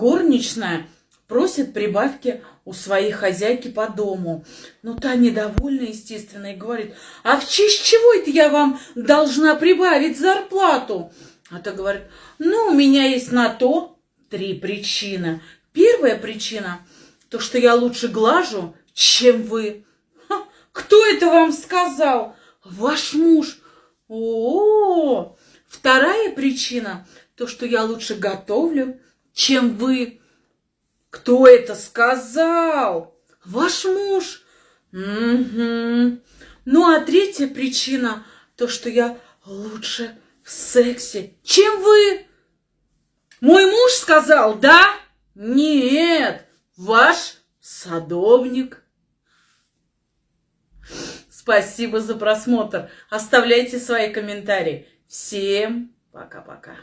горничная просит прибавки у своей хозяйки по дому. Ну, та недовольна, естественно, и говорит, а в честь чего это я вам должна прибавить зарплату? А та говорит, ну, у меня есть на то три причины. Первая причина, то, что я лучше глажу, чем вы. Ха, кто это вам сказал? Ваш муж. О, -о, -о. Вторая причина, то, что я лучше готовлю, чем вы. Кто это сказал? Ваш муж. Угу. Ну, а третья причина, то, что я лучше в сексе, чем вы. Мой муж сказал, да? Нет, ваш садовник. Спасибо за просмотр. Оставляйте свои комментарии. Всем пока-пока.